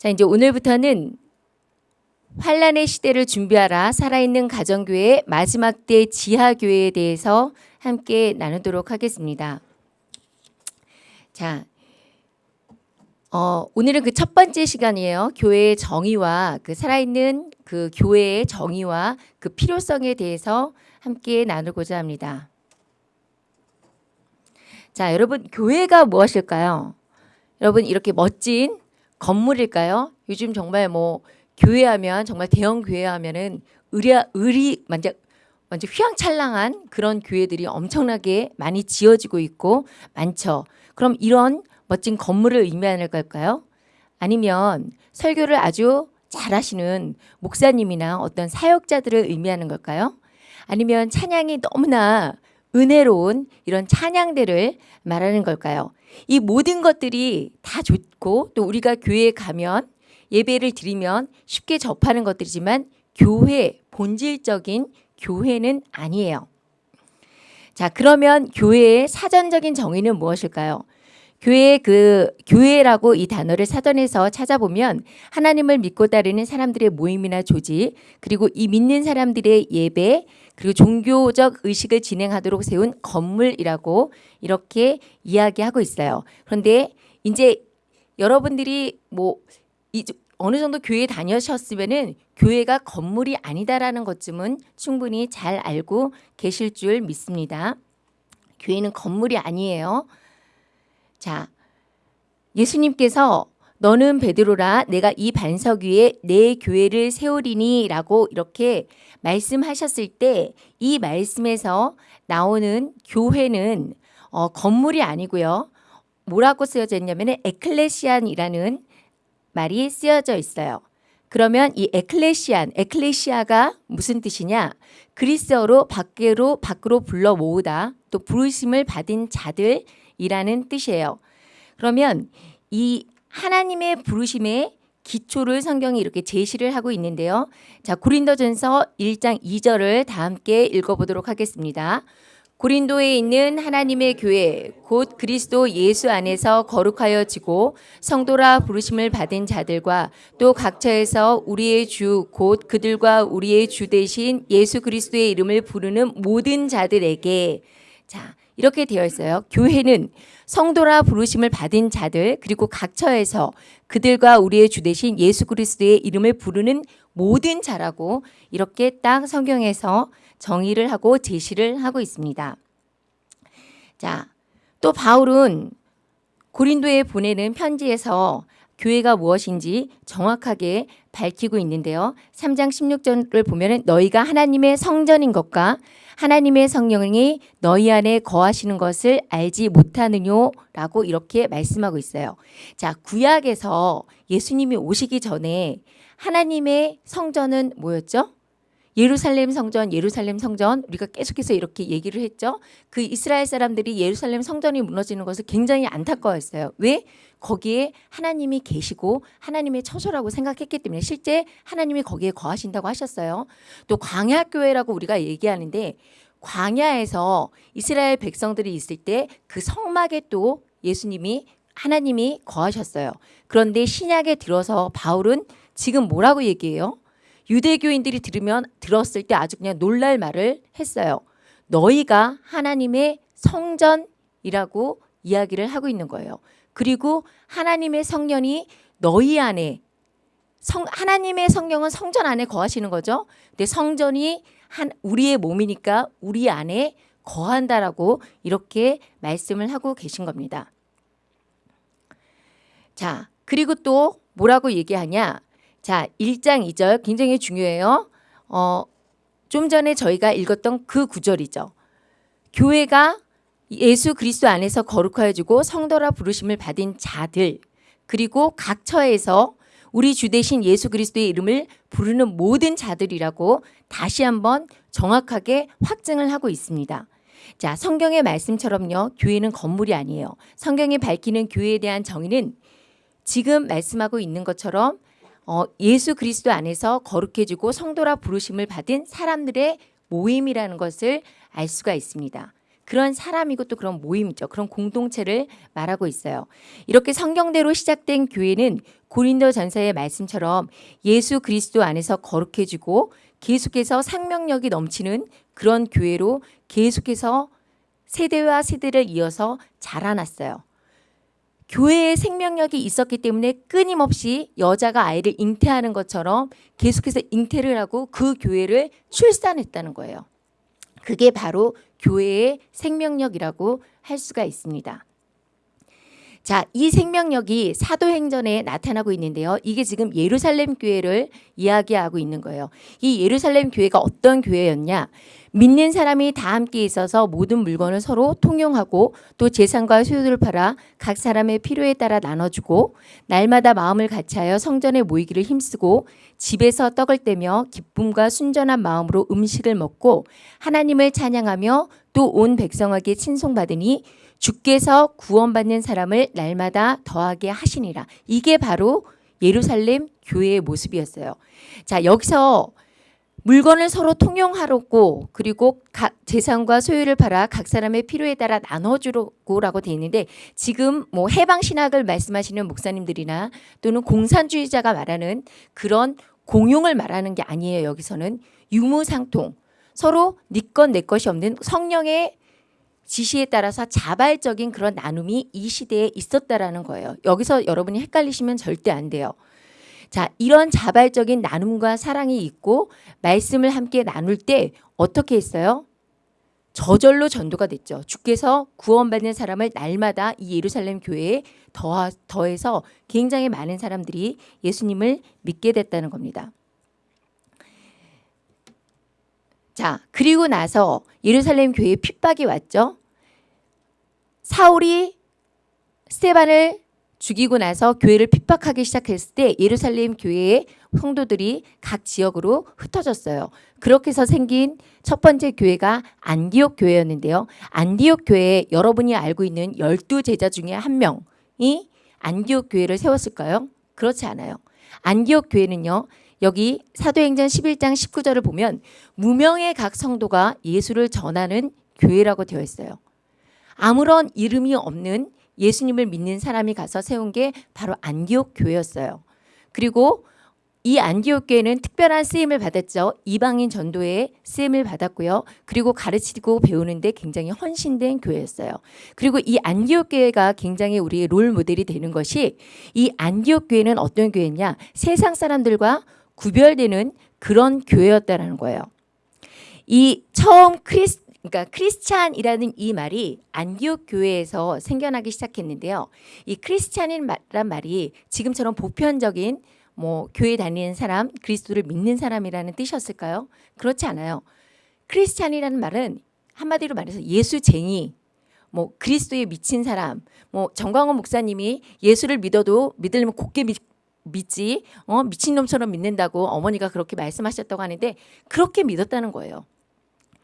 자, 이제 오늘부터는 환란의 시대를 준비하라 살아있는 가정교회 마지막 때 지하교회에 대해서 함께 나누도록 하겠습니다. 자, 어, 오늘은 그 첫 번째 시간이에요. 교회의 정의와 그 살아있는 그 교회의 정의와 그 필요성에 대해서 함께 나누고자 합니다. 자, 여러분 교회가 무엇일까요? 여러분 이렇게 멋진 건물일까요? 요즘 정말 뭐 교회하면 정말 대형 교회하면은 의리 의리 완전 완전 휘황찬란한 그런 교회들이 엄청나게 많이 지어지고 있고 많죠. 그럼 이런 멋진 건물을 의미하는 걸까요? 아니면 설교를 아주 잘하시는 목사님이나 어떤 사역자들을 의미하는 걸까요? 아니면 찬양이 너무나 은혜로운 이런 찬양대를 말하는 걸까요? 이 모든 것들이 다 좋고 또 우리가 교회에 가면 예배를 드리면 쉽게 접하는 것들이지만 교회 본질적인 교회는 아니에요. 자, 그러면 교회의 사전적인 정의는 무엇일까요? 교회 그 교회라고 이 단어를 사전에서 찾아보면 하나님을 믿고 따르는 사람들의 모임이나 조직 그리고 이 믿는 사람들의 예배 그리고 종교적 의식을 진행하도록 세운 건물이라고 이렇게 이야기하고 있어요. 그런데 이제 여러분들이 뭐 어느 정도 교회 다녀셨으면은 교회가 건물이 아니다라는 것쯤은 충분히 잘 알고 계실 줄 믿습니다. 교회는 건물이 아니에요. 자, 예수님께서 너는 베드로라 내가 이 반석 위에 내 교회를 세우리니 라고 이렇게 말씀하셨을 때 이 말씀에서 나오는 교회는 어, 건물이 아니고요. 뭐라고 쓰여져 있냐면 에클레시안이라는 말이 쓰여져 있어요. 그러면 이 에클레시안, 에클레시아가 무슨 뜻이냐? 그리스어로 밖으로 밖으로 불러 모으다, 또 부르심을 받은 자들 이라는 뜻이에요. 그러면 이 하나님의 부르심의 기초를 성경이 이렇게 제시를 하고 있는데요. 자, 고린도전서 1장 2절을 다 함께 읽어보도록 하겠습니다. 고린도에 있는 하나님의 교회 곧 그리스도 예수 안에서 거룩하여 지고 성도라 부르심을 받은 자들과 또 각처에서 우리의 주 곧 그들과 우리의 주 대신 예수 그리스도의 이름을 부르는 모든 자들에게 자 이렇게 되어 있어요. 교회는 성도라 부르심을 받은 자들 그리고 각 처에서 그들과 우리의 주 대신 예수 그리스도의 이름을 부르는 모든 자라고 이렇게 딱 성경에서 정의를 하고 제시를 하고 있습니다. 자, 또 바울은 고린도에 보내는 편지에서 교회가 무엇인지 정확하게 밝히고 있는데요. 3장 16절을 보면 너희가 하나님의 성전인 것과 하나님의 성령이 너희 안에 거하시는 것을 알지 못하느냐라고 이렇게 말씀하고 있어요. 자, 구약에서 예수님이 오시기 전에 하나님의 성전은 뭐였죠? 예루살렘 성전, 예루살렘 성전 우리가 계속해서 이렇게 얘기를 했죠. 그 이스라엘 사람들이 예루살렘 성전이 무너지는 것을 굉장히 안타까워했어요. 왜? 거기에 하나님이 계시고 하나님의 처소라고 생각했기 때문에 실제 하나님이 거기에 거하신다고 하셨어요. 또 광야 교회라고 우리가 얘기하는데 광야에서 이스라엘 백성들이 있을 때 그 성막에 또 예수님이 하나님이 거하셨어요. 그런데 신약에 들어서 바울은 지금 뭐라고 얘기해요? 유대교인들이 들으면 들었을 때 아주 그냥 놀랄 말을 했어요. 너희가 하나님의 성전이라고 이야기를 하고 있는 거예요. 그리고 하나님의 성령이 너희 안에 성, 하나님의 성령은 성전 안에 거하시는 거죠. 근데 성전이 한 우리의 몸이니까 우리 안에 거한다라고 이렇게 말씀을 하고 계신 겁니다. 자, 그리고 또 뭐라고 얘기하냐? 자, 1장 2절 굉장히 중요해요. 어, 좀 전에 저희가 읽었던 그 구절이죠. 교회가 예수 그리스도 안에서 거룩하여지고 성도라 부르심을 받은 자들 그리고 각 처에서 우리 주 대신 예수 그리스도의 이름을 부르는 모든 자들이라고 다시 한번 정확하게 확증을 하고 있습니다. 자, 성경의 말씀처럼요. 교회는 건물이 아니에요. 성경이 밝히는 교회에 대한 정의는 지금 말씀하고 있는 것처럼 어, 예수 그리스도 안에서 거룩해지고 성도라 부르심을 받은 사람들의 모임이라는 것을 알 수가 있습니다. 그런 사람이고 또 그런 모임이죠. 그런 공동체를 말하고 있어요. 이렇게 성경대로 시작된 교회는 고린도 전서의 말씀처럼 예수 그리스도 안에서 거룩해지고 계속해서 생명력이 넘치는 그런 교회로 계속해서 세대와 세대를 이어서 자라났어요. 교회에 생명력이 있었기 때문에 끊임없이 여자가 아이를 잉태하는 것처럼 계속해서 잉태를 하고 그 교회를 출산했다는 거예요. 그게 바로 교회의 생명력이라고 할 수가 있습니다. 자, 이 생명력이 사도행전에 나타나고 있는데요. 이게 지금 예루살렘 교회를 이야기하고 있는 거예요. 이 예루살렘 교회가 어떤 교회였냐? 믿는 사람이 다 함께 있어서 모든 물건을 서로 통용하고 또 재산과 소유를 팔아 각 사람의 필요에 따라 나눠주고 날마다 마음을 같이하여 성전에 모이기를 힘쓰고 집에서 떡을 떼며 기쁨과 순전한 마음으로 음식을 먹고 하나님을 찬양하며 또 온 백성에게 친송받으니 주께서 구원받는 사람을 날마다 더하게 하시니라. 이게 바로 예루살렘 교회의 모습이었어요. 자, 여기서 물건을 서로 통용하려고 그리고 각 재산과 소유를 팔아 각 사람의 필요에 따라 나눠주려고라고 돼 있는데 지금 뭐 해방 신학을 말씀하시는 목사님들이나 또는 공산주의자가 말하는 그런 공용을 말하는 게 아니에요. 여기서는 유무상통 서로 네 것 내 것이 없는 성령의 지시에 따라서 자발적인 그런 나눔이 이 시대에 있었다라는 거예요. 여기서 여러분이 헷갈리시면 절대 안 돼요. 자, 이런 자발적인 나눔과 사랑이 있고 말씀을 함께 나눌 때 어떻게 했어요? 저절로 전도가 됐죠. 주께서 구원받는 사람을 날마다 이 예루살렘 교회에 더, 더해서 굉장히 많은 사람들이 예수님을 믿게 됐다는 겁니다. 자, 그리고 나서 예루살렘 교회에 핍박이 왔죠. 사울이 스테반을 죽이고 나서 교회를 핍박하기 시작했을 때 예루살렘 교회의 성도들이 각 지역으로 흩어졌어요. 그렇게 해서 생긴 첫 번째 교회가 안디옥 교회였는데요. 안디옥 교회에 여러분이 알고 있는 열두 제자 중에 한 명이 안디옥 교회를 세웠을까요? 그렇지 않아요. 안디옥 교회는요. 여기 사도행전 11장 19절을 보면 무명의 각 성도가 예수를 전하는 교회라고 되어 있어요. 아무런 이름이 없는 예수님을 믿는 사람이 가서 세운 게 바로 안디옥 교회였어요. 그리고 이 안디옥 교회는 특별한 쓰임을 받았죠. 이방인 전도에 쓰임을 받았고요. 그리고 가르치고 배우는데 굉장히 헌신된 교회였어요. 그리고 이 안디옥 교회가 굉장히 우리의 롤 모델이 되는 것이 이 안디옥 교회는 어떤 교회냐? 세상 사람들과 구별되는 그런 교회였다라는 거예요. 이 처음 크리스 그러니까 크리스찬이라는 이 말이 안디옥 교회에서 생겨나기 시작했는데요. 이 크리스찬이란 말이 지금처럼 보편적인 뭐 교회 다니는 사람, 그리스도를 믿는 사람이라는 뜻이었을까요? 그렇지 않아요. 크리스찬이라는 말은 한마디로 말해서 예수쟁이, 뭐 그리스도에 미친 사람, 뭐 정광훈 목사님이 예수를 믿어도 믿으려면 곱게 믿, 믿지, 어 미친놈처럼 믿는다고 어머니가 그렇게 말씀하셨다고 하는데 그렇게 믿었다는 거예요.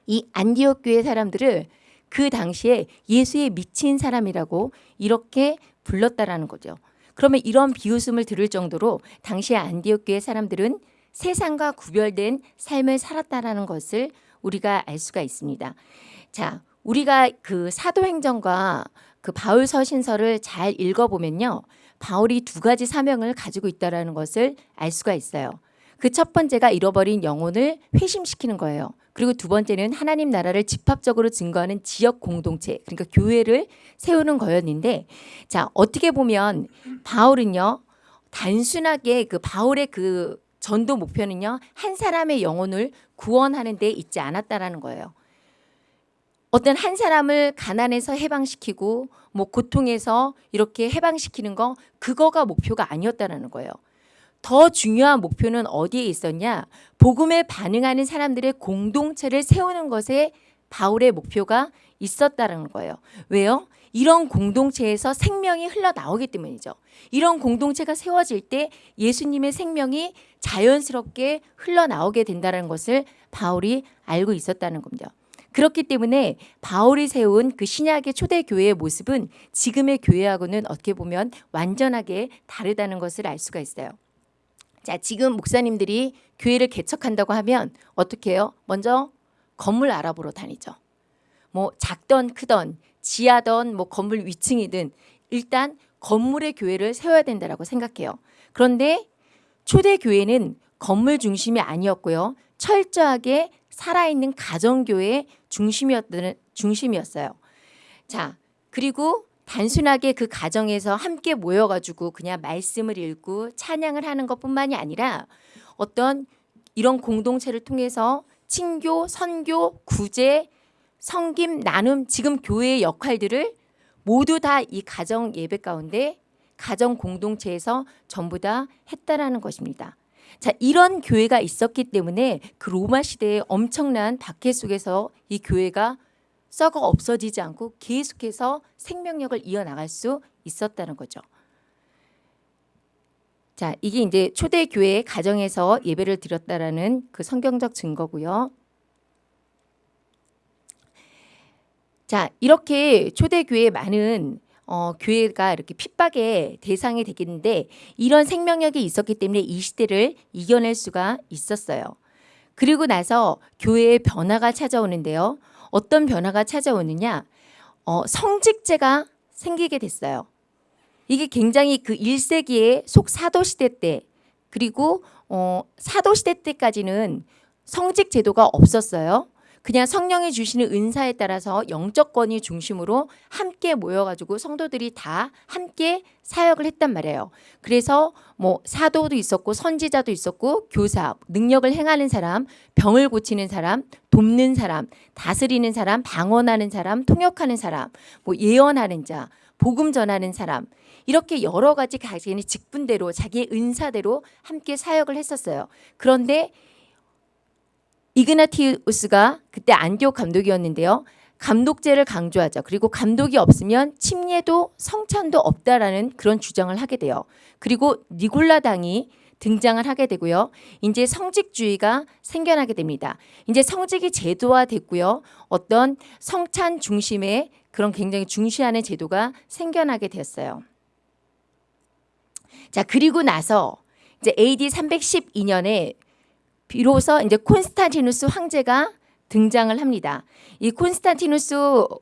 이 안디옥 교회 사람들을 그 당시에 예수에 미친 사람이라고 이렇게 불렀다라는 거죠. 그러면 이런 비웃음을 들을 정도로 당시의 안디옥 교회 사람들은 세상과 구별된 삶을 살았다라는 것을 우리가 알 수가 있습니다. 자, 우리가 그 사도행전과 그 바울 서신서를 잘 읽어보면요. 바울이 두 가지 사명을 가지고 있다라는 것을 알 수가 있어요. 그 첫 번째가 잃어버린 영혼을 회심시키는 거예요. 그리고 두 번째는 하나님 나라를 집합적으로 증거하는 지역 공동체, 그러니까 교회를 세우는 거였는데, 자, 어떻게 보면 바울은요, 단순하게 그 바울의 그 전도 목표는요, 한 사람의 영혼을 구원하는 데 있지 않았다라는 거예요. 어떤 한 사람을 가난에서 해방시키고 뭐 고통에서 이렇게 해방시키는 거 그거가 목표가 아니었다라는 거예요. 더 중요한 목표는 어디에 있었냐? 복음에 반응하는 사람들의 공동체를 세우는 것에 바울의 목표가 있었다는 거예요. 왜요? 이런 공동체에서 생명이 흘러나오기 때문이죠. 이런 공동체가 세워질 때 예수님의 생명이 자연스럽게 흘러나오게 된다는 것을 바울이 알고 있었다는 겁니다. 그렇기 때문에 바울이 세운 그 신약의 초대 교회의 모습은 지금의 교회하고는 어떻게 보면 완전하게 다르다는 것을 알 수가 있어요. 자, 지금 목사님들이 교회를 개척한다고 하면 어떻게 해요? 먼저 건물 알아보러 다니죠. 뭐 작던 크던 지하던 뭐 건물 위층이든 일단 건물의 교회를 세워야 된다라고 생각해요. 그런데 초대 교회는 건물 중심이 아니었고요. 철저하게 살아있는 가정교회 중심이었던 중심이었어요. 자, 그리고 단순하게 그 가정에서 함께 모여가지고 그냥 말씀을 읽고 찬양을 하는 것뿐만이 아니라 어떤 이런 공동체를 통해서 친교, 선교, 구제, 성김, 나눔 지금 교회의 역할들을 모두 다 이 가정 예배 가운데 가정 공동체에서 전부 다 했다라는 것입니다. 자, 이런 교회가 있었기 때문에 그 로마 시대의 엄청난 박해 속에서 이 교회가 썩어 없어지지 않고 계속해서 생명력을 이어나갈 수 있었다는 거죠. 자, 이게 이제 초대 교회 가정에서 예배를 드렸다라는 그 성경적 증거고요. 자, 이렇게 초대 교회 많은 어, 교회가 이렇게 핍박의 대상이 되겠는데 이런 생명력이 있었기 때문에 이 시대를 이겨낼 수가 있었어요. 그리고 나서 교회의 변화가 찾아오는데요. 어떤 변화가 찾아오느냐? 어, 성직제가 생기게 됐어요. 이게 굉장히 그 1세기의 속사도 시대 때 그리고 어, 사도 시대 때까지는 성직 제도가 없었어요. 그냥 성령이 주시는 은사에 따라서 영적 권위 중심으로 함께 모여가지고 성도들이 다 함께 사역을 했단 말이에요. 그래서 뭐 사도도 있었고 선지자도 있었고 교사, 능력을 행하는 사람, 병을 고치는 사람, 돕는 사람, 다스리는 사람, 방언하는 사람, 통역하는 사람, 뭐 예언하는 자, 복음 전하는 사람 이렇게 여러 가지 자기의 직분대로 자기의 은사대로 함께 사역을 했었어요. 그런데 이그나티우스가 그때 안디옥 감독이었는데요. 감독제를 강조하죠. 그리고 감독이 없으면 침례도 성찬도 없다라는 그런 주장을 하게 돼요. 그리고 니골라당이 등장을 하게 되고요. 이제 성직주의가 생겨나게 됩니다. 이제 성직이 제도화됐고요. 어떤 성찬 중심의 그런 굉장히 중시하는 제도가 생겨나게 되었어요. 자, 그리고 나서 이제 AD 312년에 비로소 이제 콘스탄티누스 황제가 등장을 합니다. 이 콘스탄티누스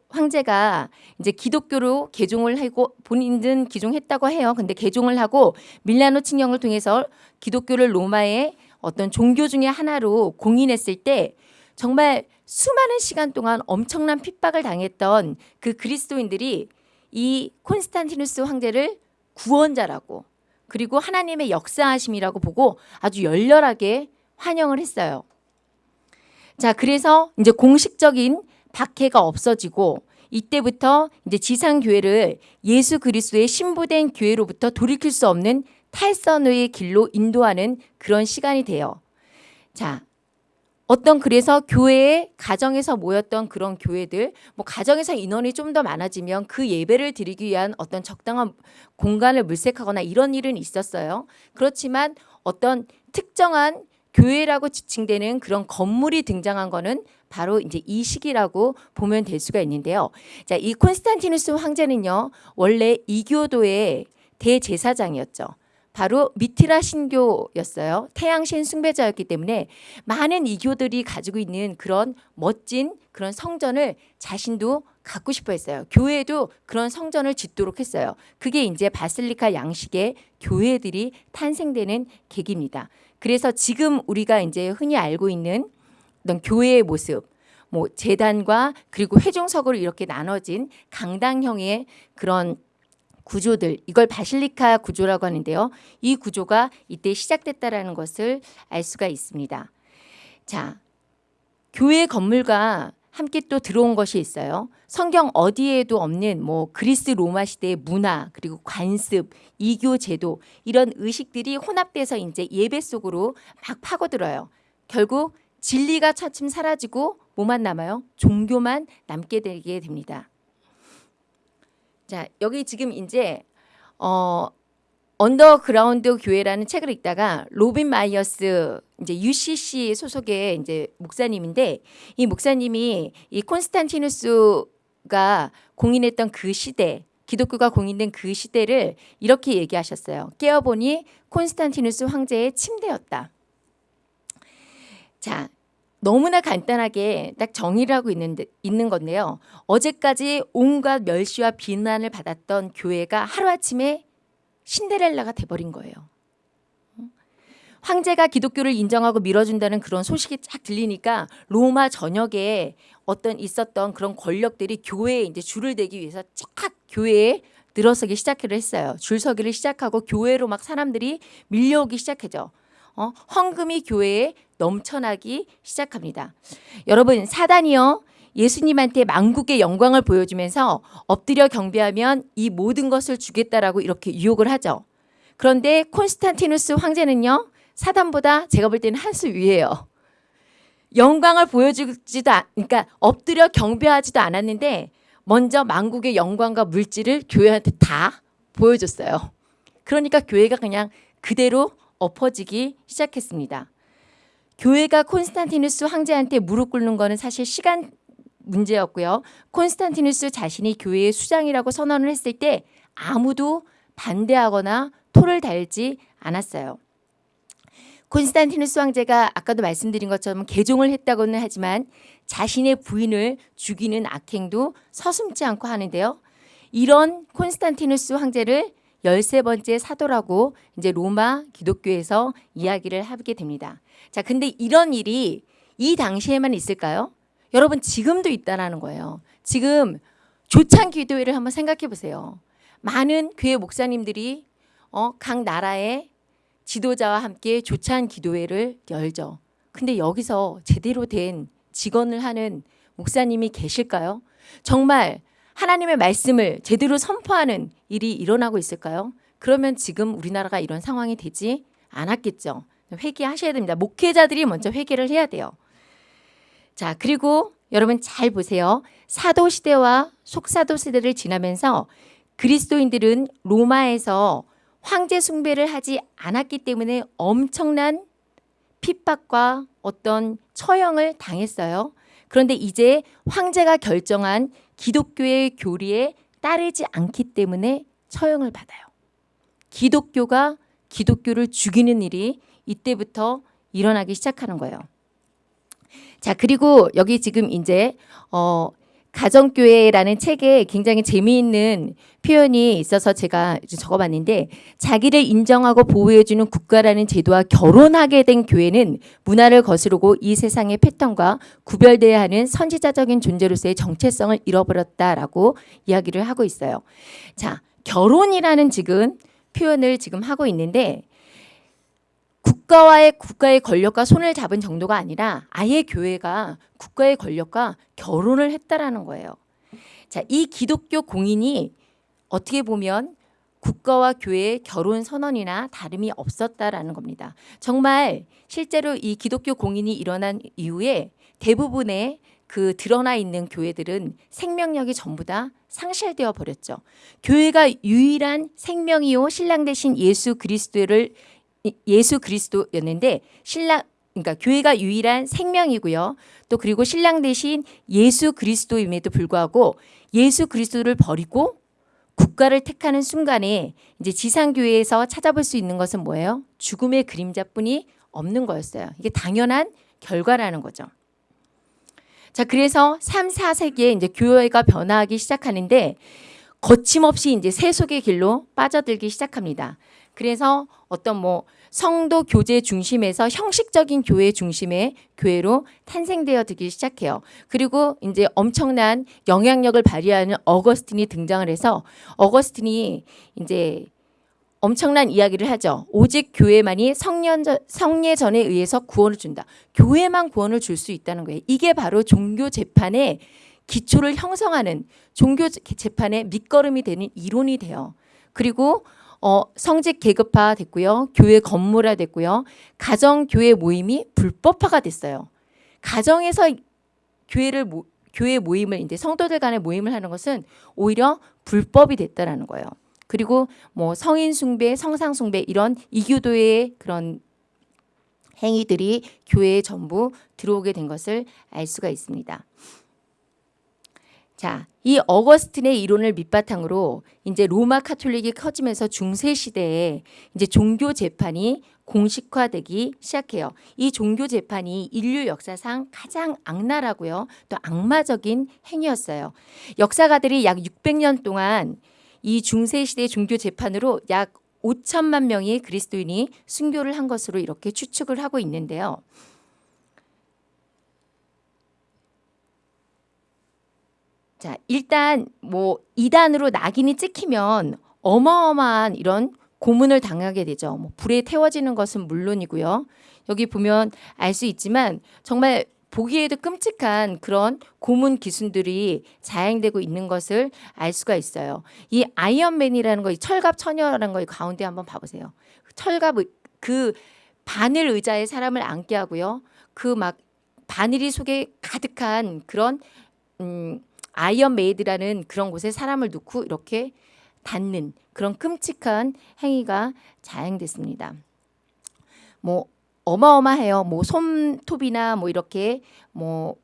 황제가 이제 기독교로 개종을 하고 본인은 기종했다고 해요. 근데 개종을 하고 밀라노 칙령을 통해서 기독교를 로마의 어떤 종교 중의 하나로 공인했을 때 정말 수많은 시간 동안 엄청난 핍박을 당했던 그 그리스도인들이 이 콘스탄티누스 황제를 구원자라고 그리고 하나님의 역사하심이라고 보고 아주 열렬하게 환영을 했어요. 자, 그래서 이제 공식적인 박해가 없어지고 이때부터 이제 지상 교회를 예수 그리스도의 신부된 교회로부터 돌이킬 수 없는 탈선의 길로 인도하는 그런 시간이 돼요. 자, 어떤 그래서 교회에 가정에서 모였던 그런 교회들 뭐 가정에서 인원이 좀 더 많아지면 그 예배를 드리기 위한 어떤 적당한 공간을 물색하거나 이런 일은 있었어요. 그렇지만 어떤 특정한 교회라고 지칭되는 그런 건물이 등장한 거는 바로 이제 이 시기라고 보면 될 수가 있는데요. 자, 이 콘스탄티누스 황제는요, 원래 이교도의 대제사장이었죠. 바로 미티라 신교였어요. 태양신 숭배자였기 때문에 많은 이교들이 가지고 있는 그런 멋진 그런 성전을 자신도 갖고 싶어 했어요. 교회도 그런 성전을 짓도록 했어요. 그게 이제 바슬리카 양식의 교회들이 탄생되는 계기입니다. 그래서 지금 우리가 이제 흔히 알고 있는 어떤 교회의 모습, 뭐 재단과 그리고 회중석으로 이렇게 나눠진 강당형의 그런 구조들 이걸 바실리카 구조라고 하는데요. 이 구조가 이때 시작됐다라는 것을 알 수가 있습니다. 자, 교회 건물과 함께 또 들어온 것이 있어요. 성경 어디에도 없는 뭐 그리스 로마 시대의 문화 그리고 관습, 이교 제도 이런 의식들이 혼합돼서 이제 예배 속으로 막 파고들어요. 결국 진리가 차츰 사라지고 뭐만 남아요? 종교만 남게 되게 됩니다. 자, 여기 지금 이제 어 언더그라운드 교회라는 책을 읽다가 로빈 마이어스 이제 UCC 소속의 이제 목사님인데 이 목사님이 이 콘스탄티누스가 공인했던 그 시대 기독교가 공인된 그 시대를 이렇게 얘기하셨어요. 깨어보니 콘스탄티누스 황제의 침대였다. 자, 너무나 간단하게 딱 정의를 하고 있는데, 있는 건데요. 어제까지 온갖 멸시와 비난을 받았던 교회가 하루아침에 신데렐라가 돼버린 거예요. 황제가 기독교를 인정하고 밀어준다는 그런 소식이 쫙 들리니까 로마 전역에 어떤 있었던 그런 권력들이 교회에 이제 줄을 대기 위해서 쫙 교회에 늘어서기 시작을 했어요. 줄서기를 시작하고 교회로 막 사람들이 밀려오기 시작하죠. 어, 헌금이 교회에 넘쳐나기 시작합니다. 여러분 사단이요 예수님한테 만국의 영광을 보여주면서 엎드려 경배하면 이 모든 것을 주겠다라고 이렇게 유혹을 하죠. 그런데 콘스탄티누스 황제는요 사단보다 제가 볼 때는 한 수 위에요. 영광을 보여주지도 않, 그러니까 엎드려 경배하지도 않았는데 먼저 만국의 영광과 물질을 교회한테 다 보여줬어요. 그러니까 교회가 그냥 그대로 엎어지기 시작했습니다. 교회가 콘스탄티누스 황제한테 무릎 꿇는 거는 사실 시간 문제였고요. 콘스탄티누스 자신이 교회의 수장이라고 선언을 했을 때 아무도 반대하거나 토를 달지 않았어요. 콘스탄티누스 황제가 아까도 말씀드린 것처럼 개종을 했다고는 하지만 자신의 부인을 죽이는 악행도 서슴지 않고 하는데요. 이런 콘스탄티누스 황제를 열세 번째 사도라고 이제 로마 기독교에서 이야기를 하게 됩니다. 자, 근데 이런 일이 이 당시에만 있을까요? 여러분 지금도 있다라는 거예요. 지금 조찬 기도회를 한번 생각해 보세요. 많은 교회 목사님들이 어, 각 나라의 지도자와 함께 조찬 기도회를 열죠. 근데 여기서 제대로 된 직원을 하는 목사님이 계실까요? 정말 하나님의 말씀을 제대로 선포하는 일이 일어나고 있을까요? 그러면 지금 우리나라가 이런 상황이 되지 않았겠죠. 회개하셔야 됩니다. 목회자들이 먼저 회개를 해야 돼요. 자, 그리고 여러분 잘 보세요. 사도 시대와 속사도 시대를 지나면서 그리스도인들은 로마에서 황제 숭배를 하지 않았기 때문에 엄청난 핍박과 어떤 처형을 당했어요. 그런데 이제 황제가 결정한 기독교의 교리에 따르지 않기 때문에 처형을 받아요. 기독교가 기독교를 죽이는 일이 이때부터 일어나기 시작하는 거예요. 자, 그리고 여기 지금 이제 어 가정교회라는 책에 굉장히 재미있는 표현이 있어서 제가 적어봤는데 자기를 인정하고 보호해주는 국가라는 제도와 결혼하게 된 교회는 문화를 거스르고 이 세상의 패턴과 구별돼야 하는 선지자적인 존재로서의 정체성을 잃어버렸다라고 이야기를 하고 있어요. 자, 결혼이라는 지금 표현을 지금 하고 있는데 국가와의 국가의 권력과 손을 잡은 정도가 아니라 아예 교회가 국가의 권력과 결혼을 했다라는 거예요. 자, 이 기독교 공인이 어떻게 보면 국가와 교회의 결혼 선언이나 다름이 없었다라는 겁니다. 정말 실제로 이 기독교 공인이 일어난 이후에 대부분의 그 드러나 있는 교회들은 생명력이 전부 다 상실되어 버렸죠. 교회가 유일한 생명이요 신랑 대신 예수 그리스도를 예수 그리스도였는데 신랑 그러니까 교회가 유일한 생명이고요. 또 그리고 신랑 대신 예수 그리스도임에도 불구하고 예수 그리스도를 버리고 국가를 택하는 순간에 이제 지상교회에서 찾아볼 수 있는 것은 뭐예요? 죽음의 그림자뿐이 없는 거였어요. 이게 당연한 결과라는 거죠. 자, 그래서 3, 4세기에 이제 교회가 변화하기 시작하는데 거침없이 이제 세속의 길로 빠져들기 시작합니다. 그래서 어떤 뭐 성도 교제 중심에서 형식적인 교회 중심의 교회로 탄생되어 들기 시작해요. 그리고 이제 엄청난 영향력을 발휘하는 어거스틴이 등장을 해서 어거스틴이 이제 엄청난 이야기를 하죠. 오직 교회만이 성례전에 의해서 구원을 준다. 교회만 구원을 줄 수 있다는 거예요. 이게 바로 종교 재판의 기초를 형성하는 종교 재판의 밑거름이 되는 이론이 돼요. 그리고 어, 성직 계급화 됐고요. 교회 건물화 됐고요. 가정 교회 모임이 불법화가 됐어요. 가정에서 교회를 모, 교회 모임을 이제 성도들 간의 모임을 하는 것은 오히려 불법이 됐다라는 거예요. 그리고 뭐 성인 숭배, 성상 숭배 이런 이교도의 그런 행위들이 교회에 전부 들어오게 된 것을 알 수가 있습니다. 자, 이 어거스틴의 이론을 밑바탕으로 이제 로마 카톨릭이 커지면서 중세 시대에 이제 종교 재판이 공식화되기 시작해요. 이 종교 재판이 인류 역사상 가장 악랄하고요. 또 악마적인 행위였어요. 역사가들이 약 600년 동안 이 중세 시대 종교 재판으로 약 5천만 명의 그리스도인이 순교를 한 것으로 이렇게 추측을 하고 있는데요. 자, 일단 뭐 이단으로 낙인이 찍히면 어마어마한 이런 고문을 당하게 되죠. 뭐 불에 태워지는 것은 물론이고요. 여기 보면 알 수 있지만 정말 보기에도 끔찍한 그런 고문 기순들이 자행되고 있는 것을 알 수가 있어요. 이 아이언맨이라는 거, 이 철갑 처녀라는 거 가운데 한번 봐보세요. 철갑 의- 그 바늘 의자에 사람을 앉게 하고요. 그 막 바늘이 속에 가득한 그런 음, iron maid라는 그런 곳에 사람을 놓고 이렇게 닿는 그런 끔찍한 행위가 자행됐습니다. 뭐 어마어마해요. 뭐 손톱이나 뭐 이렇게 뭐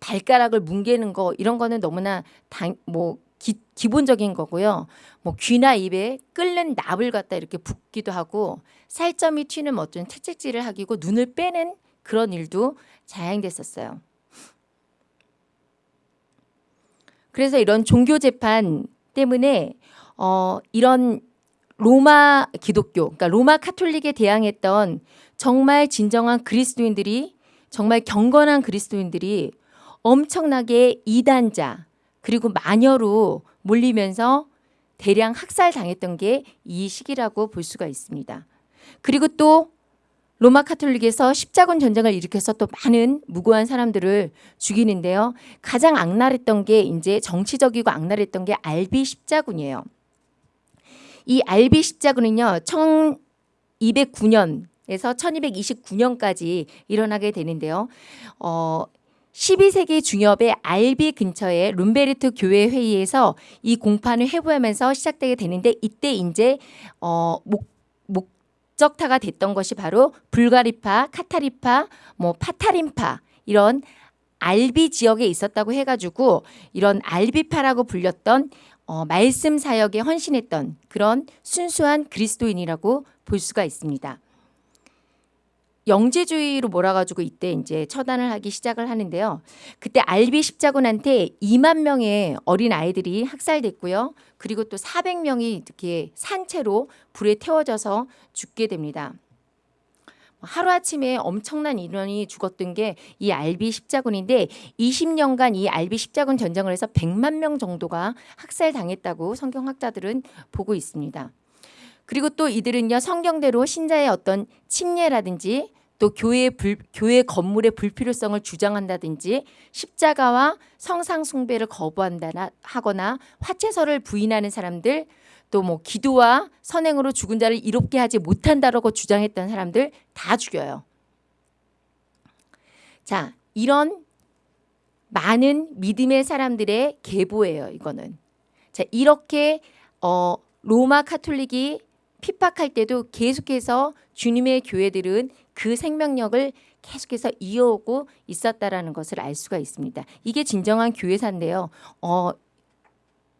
발가락을 뭉개는 거 이런 거는 너무나 당, 뭐 기, 기본적인 거고요. 뭐 귀나 입에 끓는 납을 갖다 이렇게 붓기도 하고 살점이 튀는 어떤 채찍질을 하기고 눈을 빼는 그런 일도 자행됐었어요. 그래서 이런 종교 재판 때문에 어 이런 로마 기독교, 그러니까 로마 카톨릭에 대항했던 정말 진정한 그리스도인들이 정말 경건한 그리스도인들이 엄청나게 이단자 그리고 마녀로 몰리면서 대량 학살당했던 게 이 시기라고 볼 수가 있습니다. 그리고 또 로마 카톨릭에서 십자군 전쟁을 일으켜서 또 많은 무고한 사람들을 죽이는데요. 가장 악랄했던 게 이제 정치적이고 악랄했던 게 알비 십자군이에요. 이 알비 십자군은요. 1209년에서 1229년까지 일어나게 되는데요. 어 12세기 중엽에 알비 근처에 룸베르트 교회 회의에서 이 공판을 회부하면서 시작되게 되는데 이때 이제 어 목, 목 적타가 됐던 것이 바로 불가리파, 카타리파, 뭐 파타림파 이런 알비 지역에 있었다고 해가지고 이런 알비파라고 불렸던 어, 말씀 사역에 헌신했던 그런 순수한 그리스도인이라고 볼 수가 있습니다. 영재주의로 몰아가지고 이때 이제 처단을 하기 시작을 하는데요. 그때 알비 십자군한테 2만 명의 어린 아이들이 학살됐고요. 그리고 또 400명이 이렇게 산채로 불에 태워져서 죽게 됩니다. 하루아침에 엄청난 인원이 죽었던 게 이 알비 십자군인데 20년간 이 알비 십자군 전쟁을 해서 100만 명 정도가 학살당했다고 성경학자들은 보고 있습니다. 그리고 또 이들은요 성경대로 신자의 어떤 침례라든지 또 교회 불, 교회 건물의 불필요성을 주장한다든지 십자가와 성상 숭배를 거부한다나 하거나 화채설을 부인하는 사람들 또 뭐 기도와 선행으로 죽은 자를 이롭게 하지 못한다라고 주장했던 사람들 다 죽여요. 자, 이런 많은 믿음의 사람들의 계보예요, 이거는. 자, 이렇게 어 로마 카톨릭이 핍박할 때도 계속해서 주님의 교회들은 그 생명력을 계속해서 이어오고 있었다라는 것을 알 수가 있습니다. 이게 진정한 교회사인데요. 어,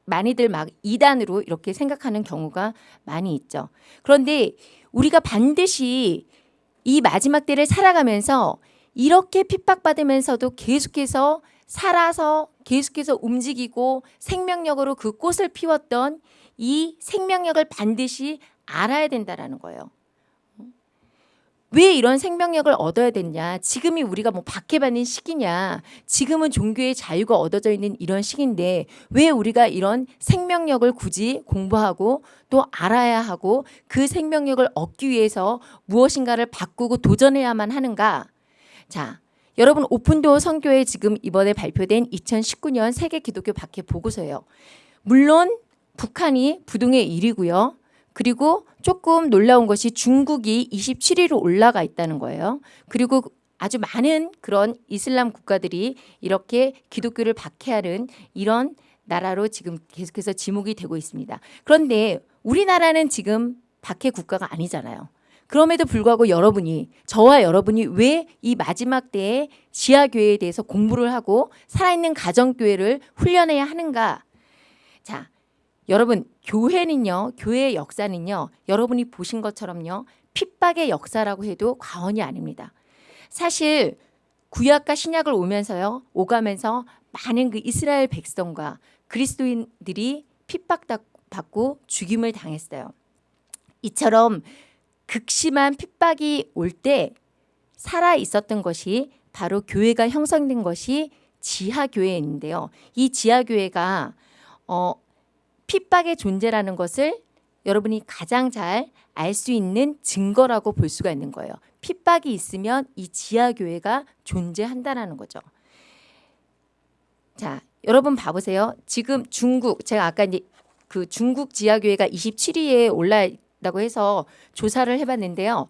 많이들 막 이단으로 이렇게 생각하는 경우가 많이 있죠. 그런데 우리가 반드시 이 마지막 때를 살아가면서 이렇게 핍박받으면서도 계속해서 살아서 계속해서 움직이고 생명력으로 그 꽃을 피웠던 이 생명력을 반드시 알아야 된다라는 거예요. 왜 이런 생명력을 얻어야 됐냐? 지금이 우리가 뭐 박해받는 시기냐? 지금은 종교의 자유가 얻어져 있는 이런 시기인데 왜 우리가 이런 생명력을 굳이 공부하고 또 알아야 하고 그 생명력을 얻기 위해서 무엇인가를 바꾸고 도전해야만 하는가? 자, 여러분 오픈도어 선교회 지금 이번에 발표된 2019년 세계 기독교 박해 보고서예요. 물론 북한이 부동의 1위고요. 그리고 조금 놀라운 것이 중국이 27위로 올라가 있다는 거예요. 그리고 아주 많은 그런 이슬람 국가들이 이렇게 기독교를 박해하는 이런 나라로 지금 계속해서 지목이 되고 있습니다. 그런데 우리나라는 지금 박해 국가가 아니잖아요. 그럼에도 불구하고 여러분이 저와 여러분이 왜 이 마지막 때에 지하 교회에 대해서 공부를 하고 살아있는 가정 교회를 훈련해야 하는가? 자, 여러분 교회는요, 교회의 역사는요, 여러분이 보신 것처럼요, 핍박의 역사라고 해도 과언이 아닙니다. 사실 구약과 신약을 오면서요, 오가면서 많은 그 이스라엘 백성과 그리스도인들이 핍박받고 죽임을 당했어요. 이처럼 극심한 핍박이 올 때 살아 있었던 것이 바로 교회가 형성된 것이 지하 교회인데요. 이 지하 교회가 어, 핍박의 존재라는 것을 여러분이 가장 잘 알 수 있는 증거라고 볼 수가 있는 거예요. 핍박이 있으면 이 지하 교회가 존재한다라는 거죠. 자, 여러분 봐보세요. 지금 중국 제가 아까 이제 그 중국 지하 교회가 27위에 올라 있다고 해서 조사를 해봤는데요.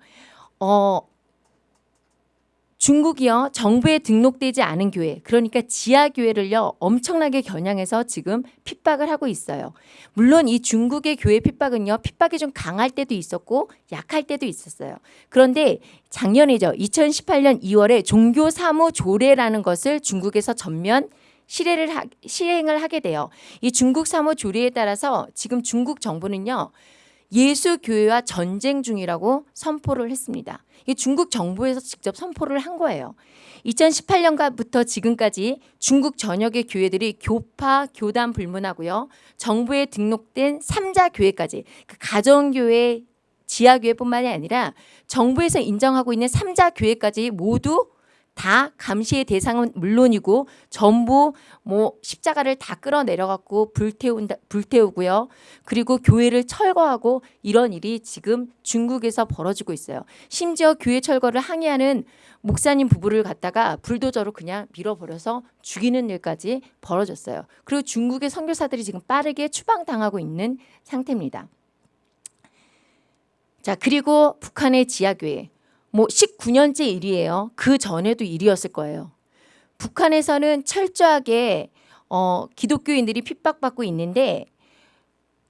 어, 중국이요 정부에 등록되지 않은 교회 그러니까 지하 교회를요 엄청나게 겨냥해서 지금 핍박을 하고 있어요. 물론 이 중국의 교회 핍박은요 핍박이 좀 강할 때도 있었고 약할 때도 있었어요. 그런데 작년이죠 2018년 2월에 종교 사무 조례라는 것을 중국에서 전면 실행을, 하게 돼요. 이 중국 사무 조례에 따라서 지금 중국 정부는요 예수 교회와 전쟁 중이라고 선포를 했습니다. 이 중국 정부에서 직접 선포를 한 거예요. 2018년부터 지금까지 중국 전역의 교회들이 교파, 교단 불문하고요. 정부에 등록된 삼자 교회까지 그 가정교회, 지하교회뿐만이 아니라 정부에서 인정하고 있는 삼자 교회까지 모두 다 감시의 대상은 물론이고 전부 뭐 십자가를 다 끌어내려갖고 불태운다 불태우고요. 그리고 교회를 철거하고 이런 일이 지금 중국에서 벌어지고 있어요. 심지어 교회 철거를 항의하는 목사님 부부를 갖다가 불도저로 그냥 밀어버려서 죽이는 일까지 벌어졌어요. 그리고 중국의 선교사들이 지금 빠르게 추방당하고 있는 상태입니다. 자 그리고 북한의 지하교회 뭐 19년째 일이에요. 그 전에도 일이었을 거예요. 북한에서는 철저하게 어, 기독교인들이 핍박받고 있는데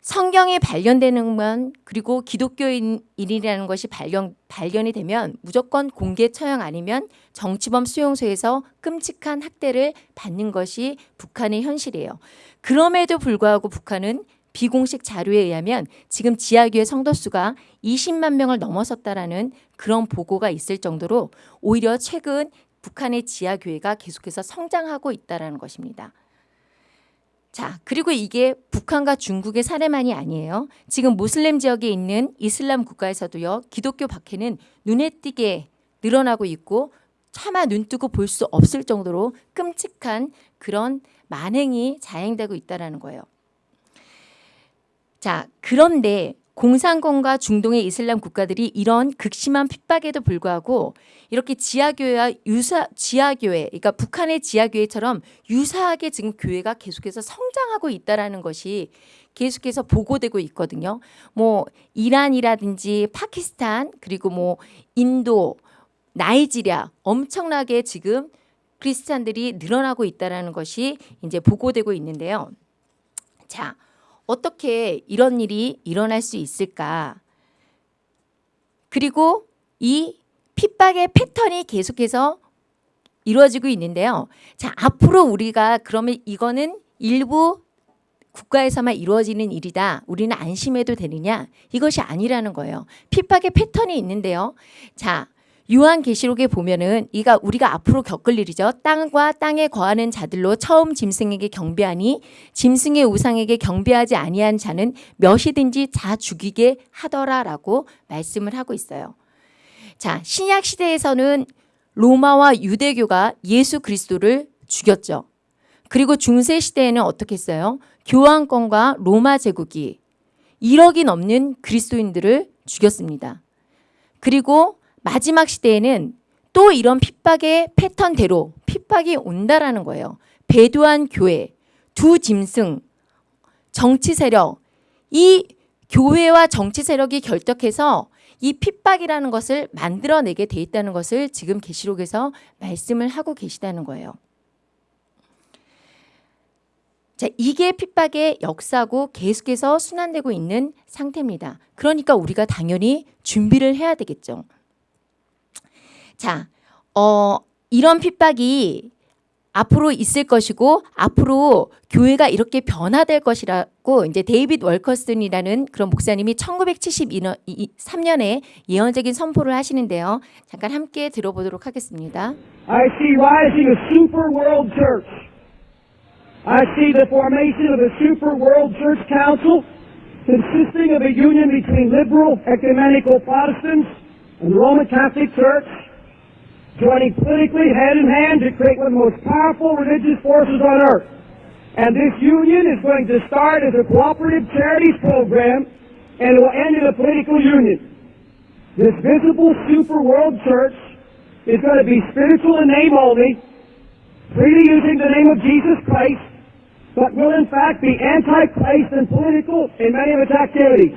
성경이 발견되는 건 그리고 기독교인이라는 것이 발견, 발견이 되면 무조건 공개 처형 아니면 정치범 수용소에서 끔찍한 학대를 받는 것이 북한의 현실이에요. 그럼에도 불구하고 북한은 비공식 자료에 의하면 지금 지하교회 성도 수가 20만 명을 넘어섰다라는 그런 보고가 있을 정도로 오히려 최근 북한의 지하교회가 계속해서 성장하고 있다는 것입니다. 자, 그리고 이게 북한과 중국의 사례만이 아니에요. 지금 모슬렘 지역에 있는 이슬람 국가에서도요. 기독교 박해는 눈에 띄게 늘어나고 있고 차마 눈뜨고 볼 수 없을 정도로 끔찍한 그런 만행이 자행되고 있다는 거예요. 자, 그런데 공산권과 중동의 이슬람 국가들이 이런 극심한 핍박에도 불구하고 이렇게 지하교회와 유사 지하교회, 그러니까 북한의 지하교회처럼 유사하게 지금 교회가 계속해서 성장하고 있다라는 것이 계속해서 보고되고 있거든요. 뭐 이란이라든지 파키스탄 그리고 뭐 인도, 나이지리아 엄청나게 지금 크리스찬들이 늘어나고 있다라는 것이 이제 보고되고 있는데요. 자, 어떻게 이런 일이 일어날 수 있을까? 그리고 이 핍박의 패턴이 계속해서 이루어지고 있는데요. 자, 앞으로 우리가 그러면 이거는 일부 국가에서만 이루어지는 일이다. 우리는 안심해도 되느냐? 이것이 아니라는 거예요. 핍박의 패턴이 있는데요. 자, 요한계시록에 보면은 이가 우리가 앞으로 겪을 일이죠. 땅과 땅에 거하는 자들로 처음 짐승에게 경배하니 짐승의 우상에게 경배하지 아니한 자는 몇이든지 자 죽이게 하더라라고 말씀을 하고 있어요. 자, 신약 시대에서는 로마와 유대교가 예수 그리스도를 죽였죠. 그리고 중세 시대에는 어떻게 했어요? 교황권과 로마 제국이 1억이 넘는 그리스도인들을 죽였습니다. 그리고 마지막 시대에는 또 이런 핍박의 패턴대로 핍박이 온다라는 거예요. 배도한 교회, 두 짐승, 정치 세력, 이 교회와 정치 세력이 결탁해서 이 핍박이라는 것을 만들어내게 돼 있다는 것을 지금 계시록에서 말씀을 하고 계시다는 거예요. 자, 이게 핍박의 역사고 계속해서 순환되고 있는 상태입니다. 그러니까 우리가 당연히 준비를 해야 되겠죠. 자, 어, 이런 핍박이 앞으로 있을 것이고 앞으로 교회가 이렇게 변화될 것이라고 이제 데이빗 월커슨이라는 그런 목사님이 1973년에 예언적인 선포를 하시는데요. 잠깐 함께 들어보도록 하겠습니다. I see rising a super world church. I see the formation of a super world church council consisting of a union between liberal ecumenical Protestants and the Roman Catholic Church joining politically hand in hand to create one of the most powerful religious forces on earth. And this union is going to start as a cooperative charities program and it will end in a political union. This visible super world church is going to be spiritual in name only, freely using the name of Jesus Christ, but will in fact be anti-Christ and political in many of its activities.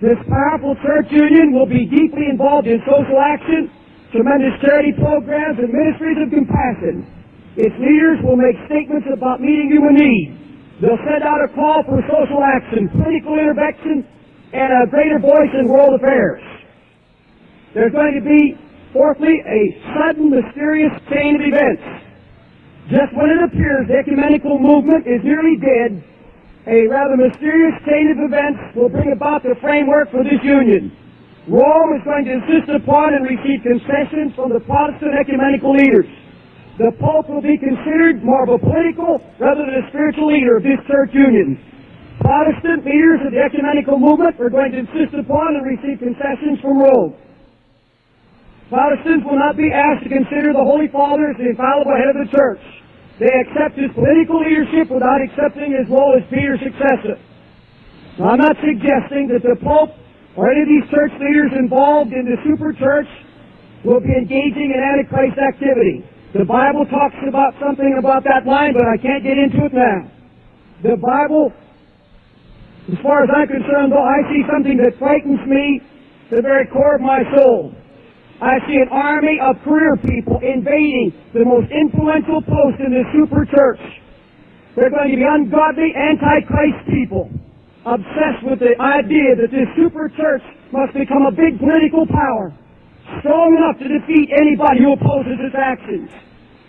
This powerful church union will be deeply involved in social action, tremendous charity programs, and ministries of compassion. Its leaders will make statements about meeting human needs. They'll send out a call for social action, political intervention, and a greater voice in world affairs. There's going to be, fourthly, a sudden, mysterious chain of events. Just when it appears the ecumenical movement is nearly dead, a rather mysterious chain of events will bring about the framework for this union. Rome is going to insist upon and receive concessions from the Protestant ecumenical leaders. The Pope will be considered more of a political rather than a spiritual leader of this church union. Protestant leaders of the ecumenical movement are going to insist upon and receive concessions from Rome. Protestants will not be asked to consider the Holy Father as the infallible head of the church. They accept his political leadership without accepting his role as Peter's successor. Now, I'm not suggesting that the Pope or any of these church leaders involved in the super church will be engaging in Antichrist activity. The Bible talks about something about that line, but I can't get into it now. The Bible, as far as I'm concerned, though, I see something that frightens me to the very core of my soul. I see an army of career people invading the most influential post in the super church. They're going to be ungodly, antichrist people, obsessed with the idea that this super church must become a big political power, strong enough to defeat anybody who opposes its actions.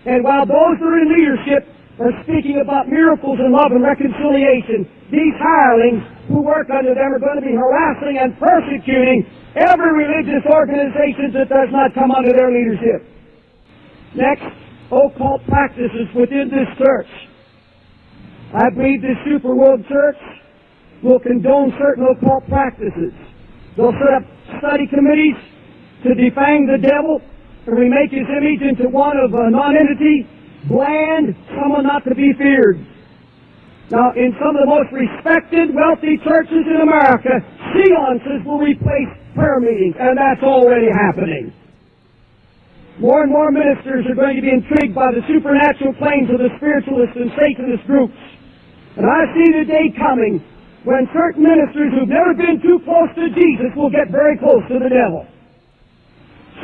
And while those who are in leadership are speaking about miracles and love and reconciliation, these hirelings who work under them are going to be harassing and persecuting every religious organization that does not come under their leadership. Next, occult practices within this church. I believe this super world church will condone certain occult practices. They'll set up study committees to defang the devil and remake his image into one of a non-entity, bland, someone not to be feared. Now, in some of the most respected, wealthy churches in America, seances will replace prayer meetings, and that's already happening. More and more ministers are going to be intrigued by the supernatural claims of the spiritualists and Satanist groups. And I see the day coming when certain ministers who've never been too close to Jesus will get very close to the devil.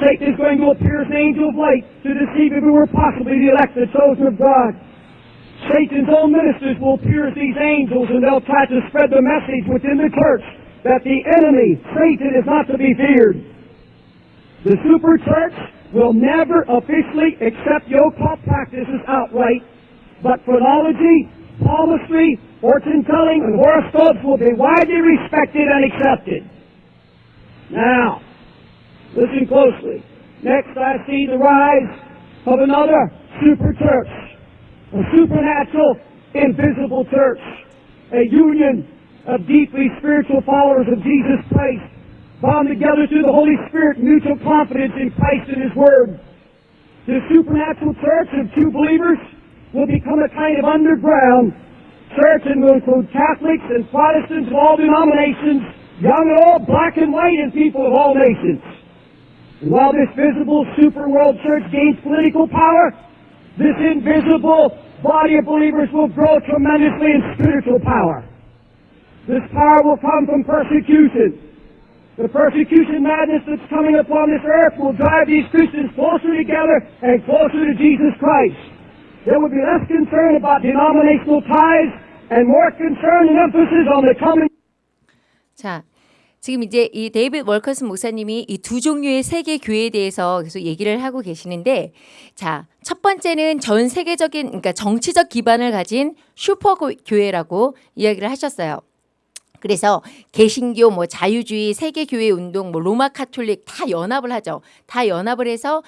Satan is going to appear as an angel of light to deceive were possibly the elect, the chosen of God. Satan's own ministers will appear as these angels and they'll try to spread the message within the church that the enemy, Satan, is not to be feared. The super church will never officially accept the occult practices outright, but phrenology, palmistry, fortune telling, and horoscopes will be widely respected and accepted. Now, listen closely. Next, I see the rise of another super church, a supernatural, invisible church, a union of deeply spiritual followers of Jesus Christ, bound together through the Holy Spirit, mutual confidence in Christ and His Word. The supernatural church of true believers will become a kind of underground church and will include Catholics and Protestants of all denominations, young and old, black and white, and people of all nations. And while this visible super world church gains political power, this invisible body of believers will grow tremendously in spiritual power. This power will come from persecution. The persecution madness that's coming upon this earth will drive these Christians closer together and closer to Jesus Christ. That would be less concerned about denominational ties and more concern and emphasis on the coming 자, 지금 이제 이 데이빗 월커스 목사님이 이 두 종류의 세계 교회에 대해서 계속 얘기를 하고 계시는데, 자, 첫 번째는 전 세계적인, 그러니까 정치적 기반을 가진 슈퍼 고- 교회라고 이야기를 하셨어요. 그래서 개신교, 뭐 자유주의, 세계 교회 운동, 뭐 로마 카톨릭 다 연합을 하죠. 다 연합을 해서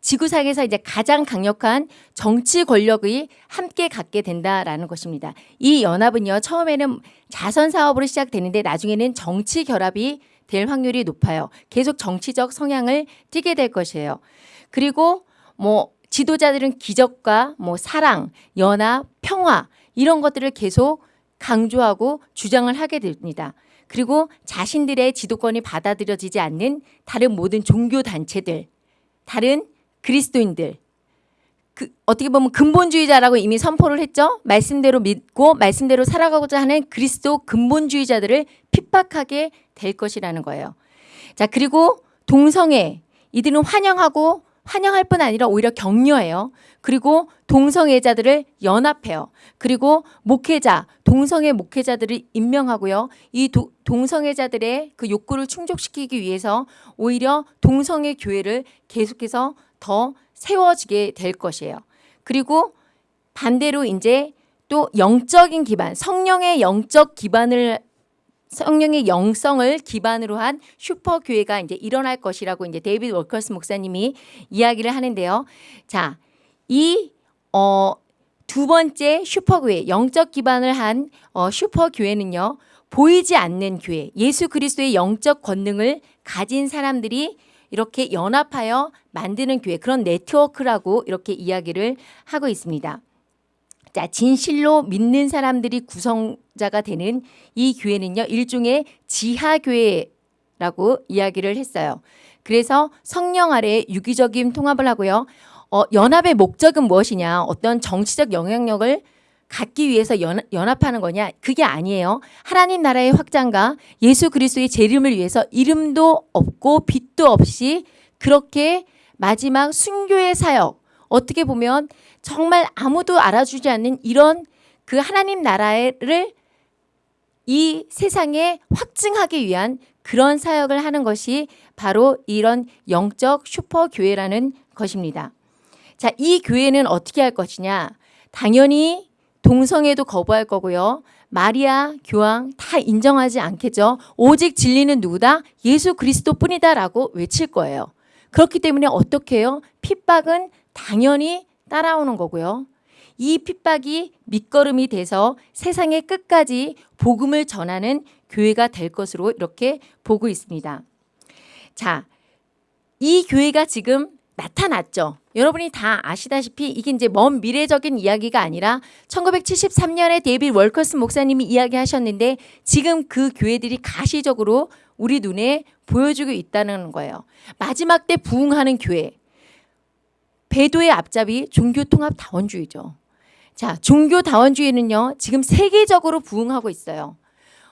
지구상에서 이제 가장 강력한 정치 권력이 함께 갖게 된다라는 것입니다. 이 연합은요, 처음에는 자선 사업으로 시작되는데 나중에는 정치 결합이 될 확률이 높아요. 계속 정치적 성향을 띠게 될 것이에요. 그리고 뭐 지도자들은 기적과 뭐 사랑, 연합, 평화 이런 것들을 계속 강조하고 주장을 하게 됩니다. 그리고 자신들의 지도권이 받아들여지지 않는 다른 모든 종교 단체들, 다른 그리스도인들, 그 어떻게 보면 근본주의자라고 이미 선포를 했죠. 말씀대로 믿고 말씀대로 살아가고자 하는 그리스도 근본주의자들을 핍박하게 될 것이라는 거예요. 자, 그리고 동성애 이들은 환영하고 환영할 뿐 아니라 오히려 격려해요. 그리고 동성애자들을 연합해요. 그리고 목회자, 동성애 목회자들을 임명하고요. 이 도- 동성애자들의 그 욕구를 충족시키기 위해서 오히려 동성애 교회를 계속해서 더 세워지게 될 것이에요. 그리고 반대로 이제 또 영적인 기반, 성령의 영적 기반을 성령의 영성을 기반으로 한 슈퍼 교회가 이제 일어날 것이라고 이제 데이비드 워커스 목사님이 이야기를 하는데요. 자, 이 어, 두 번째 슈퍼 교회, 영적 기반을 한 어, 슈퍼 교회는요. 보이지 않는 교회, 예수 그리스도의 영적 권능을 가진 사람들이 이렇게 연합하여 만드는 교회, 그런 네트워크라고 이렇게 이야기를 하고 있습니다. 자, 진실로 믿는 사람들이 구성자가 되는 이 교회는요, 일종의 지하 교회라고 이야기를 했어요. 그래서 성령 아래 유기적인 통합을 하고요. 어, 연합의 목적은 무엇이냐? 어떤 정치적 영향력을 갖기 위해서 연, 연합하는 거냐? 그게 아니에요. 하나님 나라의 확장과 예수 그리스도의 재림을 위해서 이름도 없고 빛도 없이 그렇게 마지막 순교의 사역 어떻게 보면 정말 아무도 알아주지 않는 이런 그 하나님 나라를 이 세상에 확증하기 위한 그런 사역을 하는 것이 바로 이런 영적 슈퍼 교회라는 것입니다. 자, 이 교회는 어떻게 할 것이냐? 당연히 동성애도 거부할 거고요. 마리아, 교황 다 인정하지 않겠죠. 오직 진리는 누구다? 예수 그리스도뿐이다라고 외칠 거예요. 그렇기 때문에 어떻게 해요? 핍박은 당연히 따라오는 거고요. 이 핍박이 밑거름이 돼서 세상의 끝까지 복음을 전하는 교회가 될 것으로 이렇게 보고 있습니다. 자, 이 교회가 지금 나타났죠. 여러분이 다 아시다시피 이게 이제 먼 미래적인 이야기가 아니라 1973년에 데이빗 월커스 목사님이 이야기하셨는데 지금 그 교회들이 가시적으로 우리 눈에 보여주고 있다는 거예요. 마지막 때 부흥하는 교회. 배도의 앞잡이 종교통합 다원주의죠. 자, 종교 다원주의는요, 지금 세계적으로 부흥하고 있어요.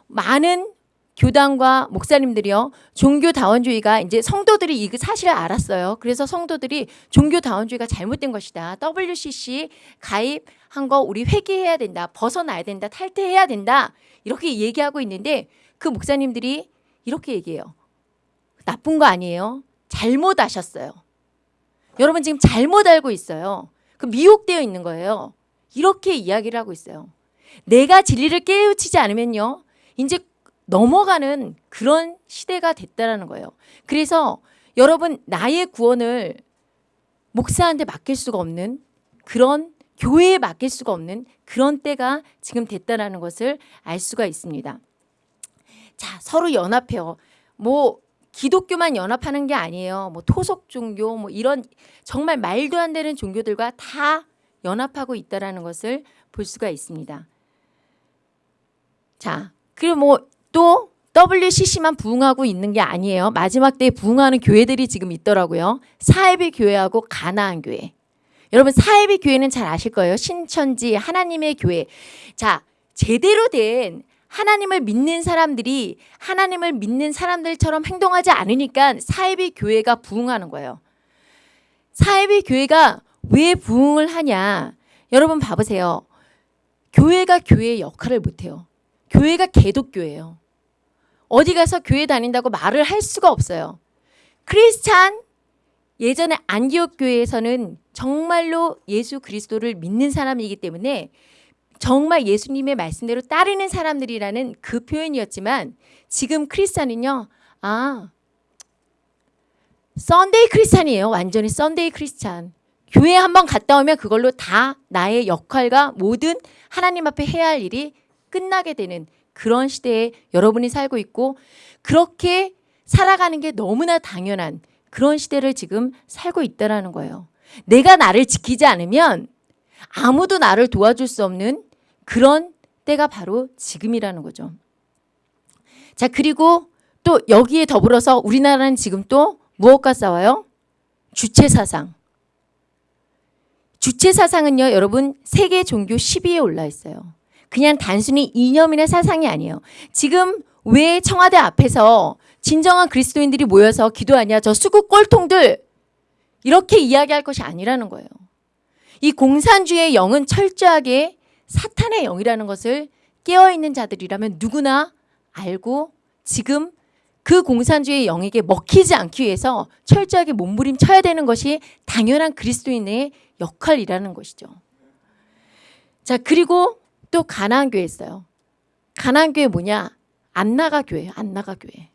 많은 교단과 목사님들이요, 종교다원주의가 이제 성도들이 이 사실을 알았어요. 그래서 성도들이 종교다원주의가 잘못된 것이다. WCC 가입한 거 우리 회개해야 된다. 벗어나야 된다. 탈퇴해야 된다. 이렇게 얘기하고 있는데 그 목사님들이 이렇게 얘기해요. 나쁜 거 아니에요. 잘못 아셨어요. 여러분 지금 잘못 알고 있어요. 그 미혹되어 있는 거예요. 이렇게 이야기를 하고 있어요. 내가 진리를 깨우치지 않으면요. 이제 넘어가는 그런 시대가 됐다라는 거예요. 그래서 여러분 나의 구원을 목사한테 맡길 수가 없는 그런 교회에 맡길 수가 없는 그런 때가 지금 됐다라는 것을 알 수가 있습니다. 자, 서로 연합해요. 뭐 기독교만 연합하는 게 아니에요. 뭐 토속 종교 뭐 이런 정말 말도 안 되는 종교들과 다 연합하고 있다라는 것을 볼 수가 있습니다. 자, 그리고 뭐 또 WCC만 부흥하고 있는 게 아니에요. 마지막 때에 부흥하는 교회들이 지금 있더라고요. 사회비 교회하고 가나안 교회. 여러분 사회비 교회는 잘 아실 거예요. 신천지 하나님의 교회. 자, 제대로 된 하나님을 믿는 사람들이 하나님을 믿는 사람들처럼 행동하지 않으니까 사회비 교회가 부흥하는 거예요. 사회비 교회가 왜 부흥을 하냐? 여러분 봐보세요. 교회가 교회의 역할을 못해요. 교회가 개독교예요. 어디 가서 교회 다닌다고 말을 할 수가 없어요. 크리스찬 예전에 안디옥 교회에서는 정말로 예수 그리스도를 믿는 사람이기 때문에 정말 예수님의 말씀대로 따르는 사람들이라는 그 표현이었지만 지금 크리스찬은요. 아 Sunday Christian이에요. 완전히 Sunday Christian. 교회 한번 갔다 오면 그걸로 다 나의 역할과 모든 하나님 앞에 해야 할 일이 끝나게 되는 그런 시대에 여러분이 살고 있고 그렇게 살아가는 게 너무나 당연한 그런 시대를 지금 살고 있다라는 거예요. 내가 나를 지키지 않으면 아무도 나를 도와줄 수 없는 그런 때가 바로 지금이라는 거죠. 자, 그리고 또 여기에 더불어서 우리나라는 지금 또 무엇과 싸워요? 주체 사상. 주체 사상은요, 여러분 세계 종교 10위에 올라 있어요. 그냥 단순히 이념이나 사상이 아니에요. 지금 왜 청와대 앞에서 진정한 그리스도인들이 모여서 기도하냐? 저 수국 꼴통들 이렇게 이야기할 것이 아니라는 거예요. 이 공산주의의 영은 철저하게 사탄의 영이라는 것을 깨어 있는 자들이라면 누구나 알고 지금 그 공산주의의 영에게 먹히지 않기 위해서 철저하게 몸부림쳐야 되는 것이 당연한 그리스도인의 역할이라는 것이죠. 자 그리고 또 가나안 교회 있어요. 가나안 교회 뭐냐? 안 나가 교회예요. 안 나가 교회.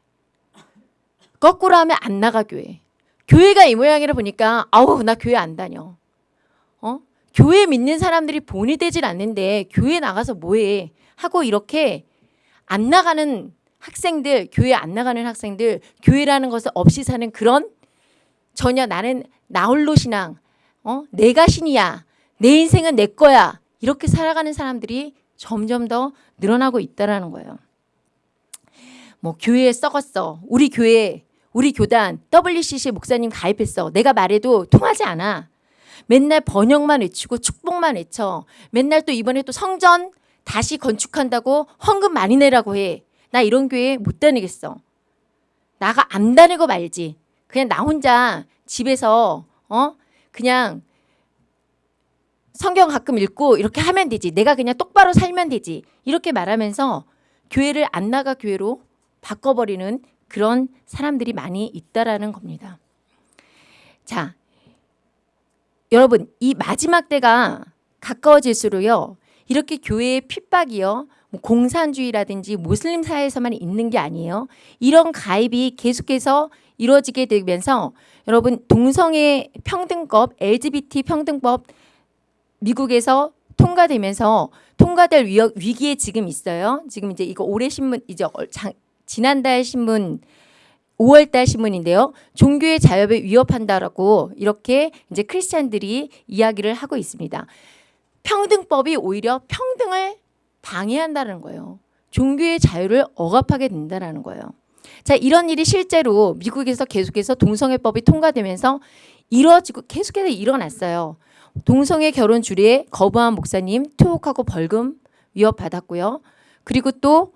거꾸로 하면 안 나가 교회. 교회가 이 모양이라 보니까 아우 나 교회 안 다녀. 어? 교회 믿는 사람들이 본이 되질 않는데 교회 나가서 뭐해? 하고 이렇게 안 나가는 학생들, 교회 안 나가는 학생들, 교회라는 것을 없이 사는 그런 전혀 나는 나홀로 신앙, 어? 내가 신이야. 내 인생은 내 거야. 이렇게 살아가는 사람들이 점점 더 늘어나고 있다라는 거예요. 뭐 교회에 썩었어. 우리 교회, 우리 교단 WCC 목사님 가입했어. 내가 말해도 통하지 않아. 맨날 번영만 외치고 축복만 외쳐. 맨날 또 이번에 또 성전 다시 건축한다고 헌금 많이 내라고 해. 나 이런 교회 못 다니겠어. 나가 안 다니고 말지. 그냥 나 혼자 집에서 어 그냥 성경 가끔 읽고 이렇게 하면 되지. 내가 그냥 똑바로 살면 되지. 이렇게 말하면서 교회를 안 나가 교회로 바꿔버리는 그런 사람들이 많이 있다라는 겁니다. 자, 여러분 이 마지막 때가 가까워질수록요. 이렇게 교회의 핍박이요. 뭐 공산주의라든지 모슬림 사회에서만 있는 게 아니에요. 이런 가입이 계속해서 이루어지게 되면서 여러분 동성애 평등법, LGBT 평등법 미국에서 통과되면서 통과될 위, 위기에 지금 있어요. 지금 이제 이거 올해 신문 이제 지난달 신문 5월달 신문인데요. 종교의 자유를 위협한다라고 이렇게 이제 크리스찬들이 이야기를 하고 있습니다. 평등법이 오히려 평등을 방해한다는 거예요. 종교의 자유를 억압하게 된다는 거예요. 자, 이런 일이 실제로 미국에서 계속해서 동성애법이 통과되면서 이루어지고 계속해서 일어났어요. 동성애 결혼 주례 거부한 목사님 투옥하고 벌금 위협받았고요. 그리고 또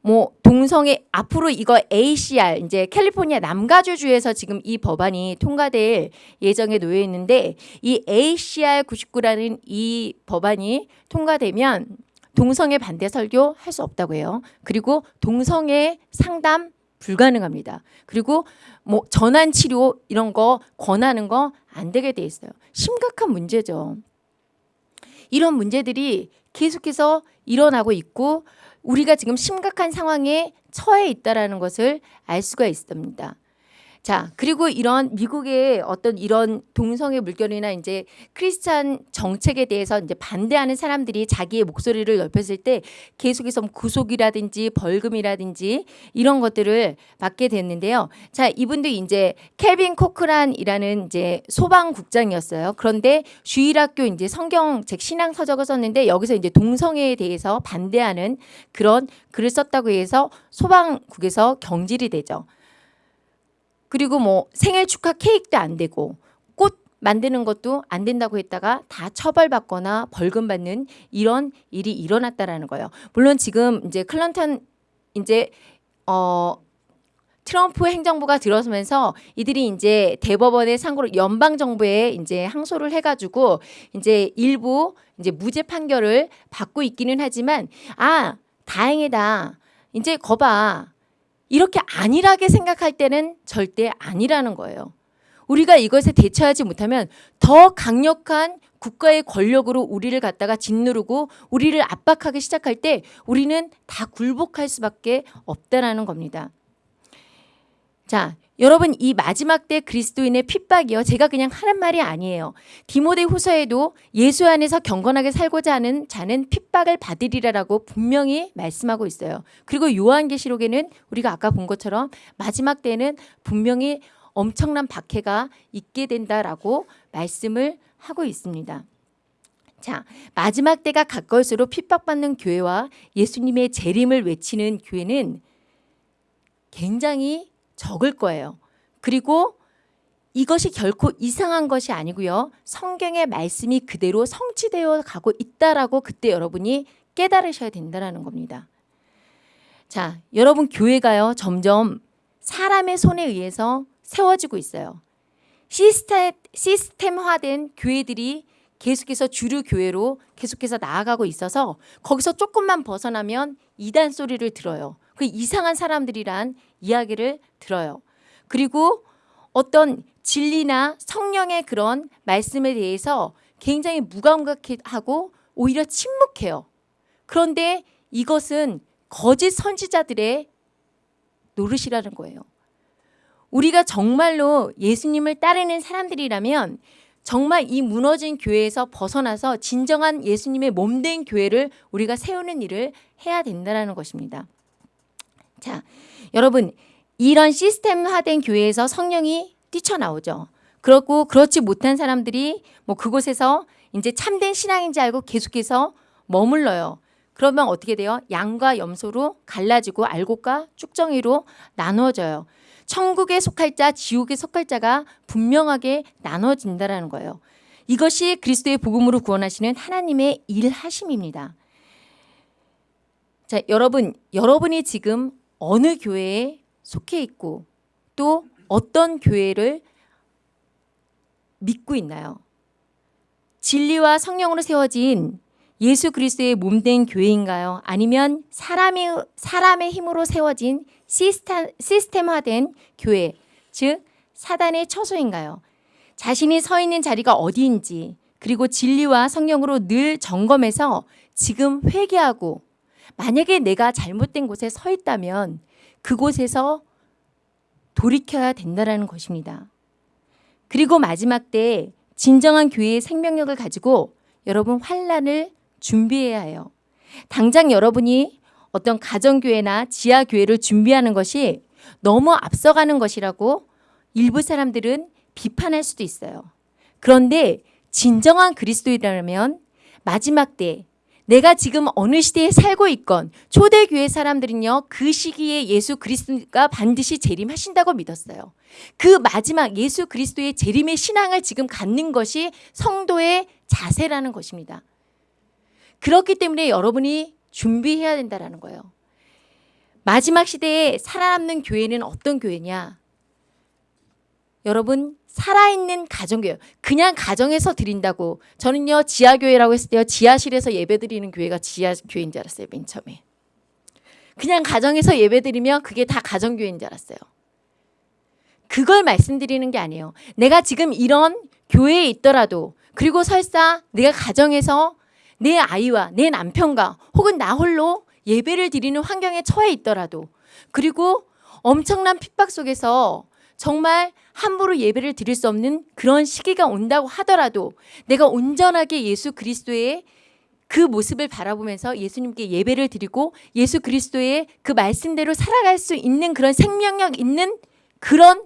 뭐 동성애 앞으로 이거 ACR 이제 캘리포니아 남가주주에서 지금 이 법안이 통과될 예정에 놓여 있는데 이 ACR 99라는 이 법안이 통과되면 동성애 반대 설교 할 수 없다고 해요. 그리고 동성애 상담 불가능합니다. 그리고 뭐 전환 치료 이런 거 권하는 거 안 되게 돼 있어요. 심각한 문제죠. 이런 문제들이 계속해서 일어나고 있고 우리가 지금 심각한 상황에 처해 있다라는 것을 알 수가 있습니다. 자, 그리고 이런 미국의 어떤 이런 동성애 물결이나 이제 크리스찬 정책에 대해서 이제 반대하는 사람들이 자기의 목소리를 넓혔을 때 계속해서 뭐 구속이라든지 벌금이라든지 이런 것들을 받게 됐는데요. 자, 이분도 이제 켈빈 코크란이라는 이제 소방국장이었어요. 그런데 주일학교 이제 성경 책 신앙 서적을 썼는데 여기서 이제 동성애에 대해서 반대하는 그런 글을 썼다고 해서 소방국에서 경질이 되죠. 그리고 뭐 생일 축하 케이크도 안 되고 꽃 만드는 것도 안 된다고 했다가 다 처벌받거나 벌금 받는 이런 일이 일어났다라는 거예요. 물론 지금 이제 클런턴 이제 어 트럼프 행정부가 들어서면서 이들이 이제 대법원의 상고를 연방 정부에 이제 항소를 해가지고 이제 일부 이제 무죄 판결을 받고 있기는 하지만 아 다행이다 이제 거봐 이렇게 안일하게 생각할 때는 절대 아니라는 거예요. 우리가 이것에 대처하지 못하면 더 강력한 국가의 권력으로 우리를 갖다가 짓누르고 우리를 압박하기 시작할 때 우리는 다 굴복할 수밖에 없다라는 겁니다. 자, 여러분 이 마지막 때 그리스도인의 핍박이요. 제가 그냥 하는 말이 아니에요. 디모데 후서에도 예수 안에서 경건하게 살고자 하는 자는 핍박을 받으리라라고 분명히 말씀하고 있어요. 그리고 요한계시록에는 우리가 아까 본 것처럼 마지막 때는 분명히 엄청난 박해가 있게 된다라고 말씀을 하고 있습니다. 자, 마지막 때가 가까울수록 핍박받는 교회와 예수님의 재림을 외치는 교회는 굉장히 적을 거예요. 그리고 이것이 결코 이상한 것이 아니고요. 성경의 말씀이 그대로 성취되어 가고 있다라고 그때 여러분이 깨달으셔야 된다라는 겁니다. 자, 여러분 교회가요. 점점 사람의 손에 의해서 세워지고 있어요. 시스템, 시스템화된 교회들이 계속해서 주류 교회로 계속해서 나아가고 있어서 거기서 조금만 벗어나면 이단 소리를 들어요. 그 이상한 사람들이란 이야기를 들어요. 그리고 어떤 진리나 성령의 그런 말씀에 대해서 굉장히 무감각하고 오히려 침묵해요. 그런데 이것은 거짓 선지자들의 노릇이라는 거예요. 우리가 정말로 예수님을 따르는 사람들이라면 정말 이 무너진 교회에서 벗어나서 진정한 예수님의 몸된 교회를 우리가 세우는 일을 해야 된다는 것입니다. 자, 여러분 이런 시스템화된 교회에서 성령이 뛰쳐나오죠. 그렇고 그렇지 못한 사람들이 뭐 그곳에서 이제 참된 신앙인지 알고 계속해서 머물러요. 그러면 어떻게 돼요? 양과 염소로 갈라지고 알곡과 쭉정이로 나누어져요. 천국에 속할 자, 지옥에 속할 자가 분명하게 나눠진다라는 거예요. 이것이 그리스도의 복음으로 구원하시는 하나님의 일하심입니다. 자, 여러분, 여러분이 지금 어느 교회에 속해 있고 또 어떤 교회를 믿고 있나요? 진리와 성령으로 세워진 예수 그리스도의 몸된 교회인가요? 아니면 사람의 사람의 힘으로 세워진 시스템, 시스템화된 교회, 즉 사단의 처소인가요? 자신이 서 있는 자리가 어디인지 그리고 진리와 성령으로 늘 점검해서 지금 회개하고 만약에 내가 잘못된 곳에 서 있다면 그곳에서 돌이켜야 된다는 것입니다. 그리고 마지막 때 진정한 교회의 생명력을 가지고 여러분 환란을 준비해야 해요. 당장 여러분이 어떤 가정교회나 지하교회를 준비하는 것이 너무 앞서가는 것이라고 일부 사람들은 비판할 수도 있어요. 그런데 진정한 그리스도이라면 마지막 때 내가 지금 어느 시대에 살고 있건 초대교회 사람들은요 그 시기에 예수 그리스도가 반드시 재림하신다고 믿었어요. 그 마지막 예수 그리스도의 재림의 신앙을 지금 갖는 것이 성도의 자세라는 것입니다. 그렇기 때문에 여러분이 준비해야 된다는 거예요. 마지막 시대에 살아남는 교회는 어떤 교회냐? 여러분 살아있는 가정교회 그냥 가정에서 드린다고. 저는요 지하교회라고 했을 때요 지하실에서 예배드리는 교회가 지하교회인 줄 알았어요 맨 처음에. 그냥 가정에서 예배드리면 그게 다 가정교회인 줄 알았어요. 그걸 말씀드리는 게 아니에요. 내가 지금 이런 교회에 있더라도 그리고 설사 내가 가정에서 내 아이와 내 남편과 혹은 나 홀로 예배를 드리는 환경에 처해 있더라도 그리고 엄청난 핍박 속에서 정말 함부로 예배를 드릴 수 없는 그런 시기가 온다고 하더라도 내가 온전하게 예수 그리스도의 그 모습을 바라보면서 예수님께 예배를 드리고 예수 그리스도의 그 말씀대로 살아갈 수 있는 그런 생명력 있는 그런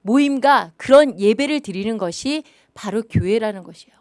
모임과 그런 예배를 드리는 것이 바로 교회라는 것이에요.